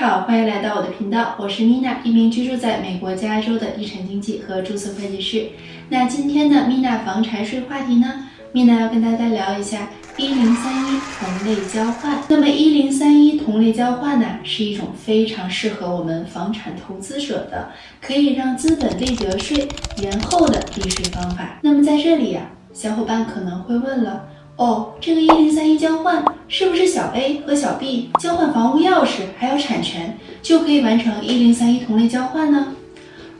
好，欢迎来到我的频道，我是 Mina，一名居住在美国加州的地产经纪和注册会计师。那今天的 Mina 房产税话题呢，Mina 要跟大家聊一下一零三一同类交换。那么一零三一同类交换呢，是一种非常适合我们房产投资者的，可以让资本利得税延后的避税方法。那么在这里呀，小伙伴可能会问了。哦，这个一零三一交换是不是小 A 和小 B 交换房屋钥匙还有产权就可以完成一零三一同类交换呢？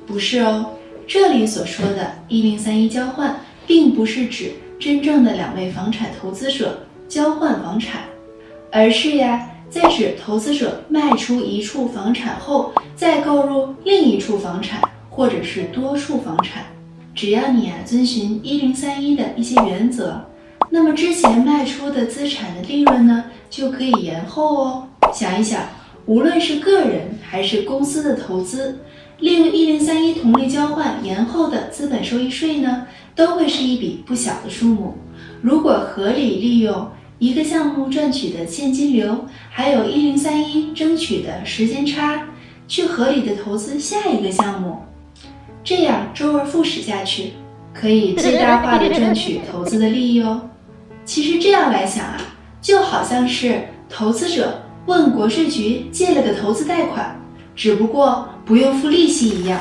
不是哦，这里所说的一零三一交换，并不是指真正的两位房产投资者交换房产，而是呀，在指投资者卖出一处房产后，再购入另一处房产或者是多处房产，只要你啊遵循一零三一的一些原则。那么之前卖出的资产的利润呢，就可以延后哦。想一想，无论是个人还是公司的投资，利用一零三一同类交换延后的资本收益税呢，都会是一笔不小的数目。如果合理利用一个项目赚取的现金流，还有一零三一争取的时间差，去合理的投资下一个项目，这样周而复始下去，可以最大化的赚取投资的利益哦。其实这样来想啊，就好像是投资者问国税局借了个投资贷款，只不过不用付利息一样。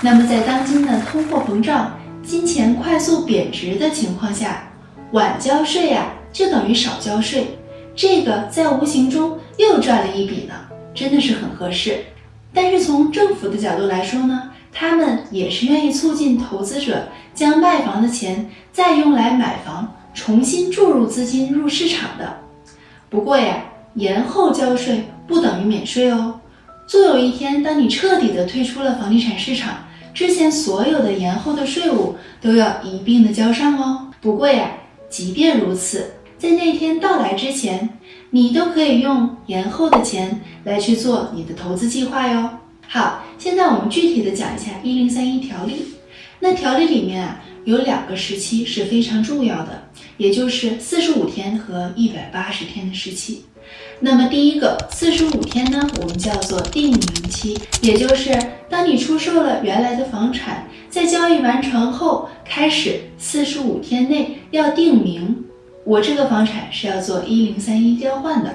那么在当今的通货膨胀、金钱快速贬值的情况下，晚交税呀就等于少交税，这个在无形中又赚了一笔呢，真的是很合适。但是从政府的角度来说呢，他们也是愿意促进投资者将卖房的钱再用来买房。重新注入资金入市场的，不过呀，延后交税不等于免税哦。终有一天，当你彻底的退出了房地产市场，之前所有的延后的税务都要一并的交上哦。不过呀，即便如此，在那天到来之前，你都可以用延后的钱来去做你的投资计划哟。好，现在我们具体的讲一下一零三一条例。那条例里面啊。有两个时期是非常重要的，也就是四十五天和一百八十天的时期。那么第一个四十五天呢，我们叫做定名期，也就是当你出售了原来的房产，在交易完成后，开始四十五天内要定名，我这个房产是要做一零三一交换的。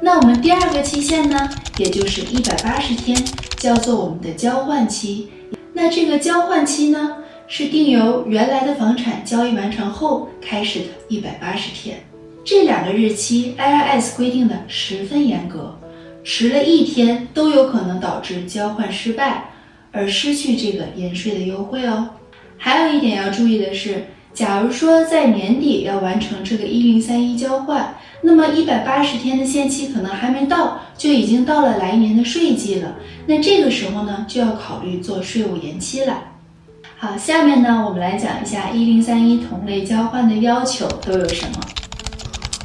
那我们第二个期限呢，也就是一百八十天，叫做我们的交换期。那这个交换期呢？是定由原来的房产交易完成后开始的一百八十天，这两个日期 IRS 规定的十分严格，迟了一天都有可能导致交换失败而失去这个延税的优惠哦。还有一点要注意的是，假如说在年底要完成这个一零三一交换，那么一百八十天的限期可能还没到，就已经到了来年的税季了。那这个时候呢，就要考虑做税务延期了。好，下面呢，我们来讲一下一零三一同类交换的要求都有什么。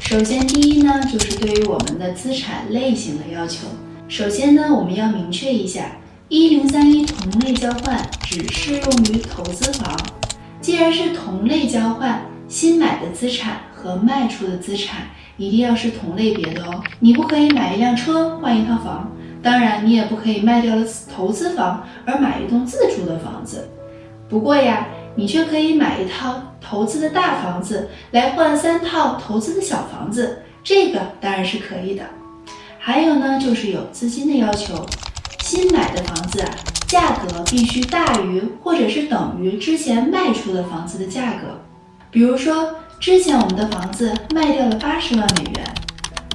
首先，第一呢，就是对于我们的资产类型的要求。首先呢，我们要明确一下，一零三一同类交换只适用于投资房。既然是同类交换，新买的资产和卖出的资产一定要是同类别的哦。你不可以买一辆车换一套房，当然你也不可以卖掉了投资房而买一栋自住的房子。不过呀，你却可以买一套投资的大房子来换三套投资的小房子，这个当然是可以的。还有呢，就是有资金的要求，新买的房子啊，价格必须大于或者是等于之前卖出的房子的价格。比如说，之前我们的房子卖掉了八十万美元，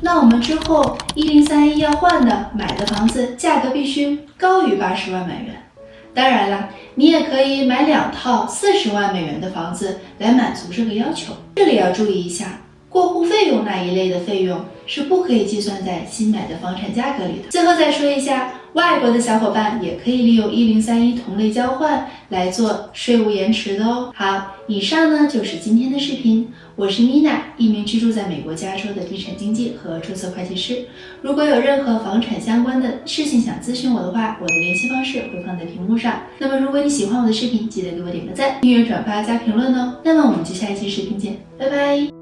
那我们之后一零三一要换的买的房子价格必须高于八十万美元。当然了，你也可以买两套四十万美元的房子来满足这个要求。这里要注意一下，过户费用那一类的费用是不可以计算在新买的房产价格里的。最后再说一下。外国的小伙伴也可以利用一零三一同类交换来做税务延迟的哦。好，以上呢就是今天的视频。我是 Mina，一名居住在美国加州的地产经纪和注册会计师。如果有任何房产相关的事情想咨询我的话，我的联系方式会放在屏幕上。那么如果你喜欢我的视频，记得给我点个赞、订阅、转发加评论哦。那么我们就下一期视频见，拜拜。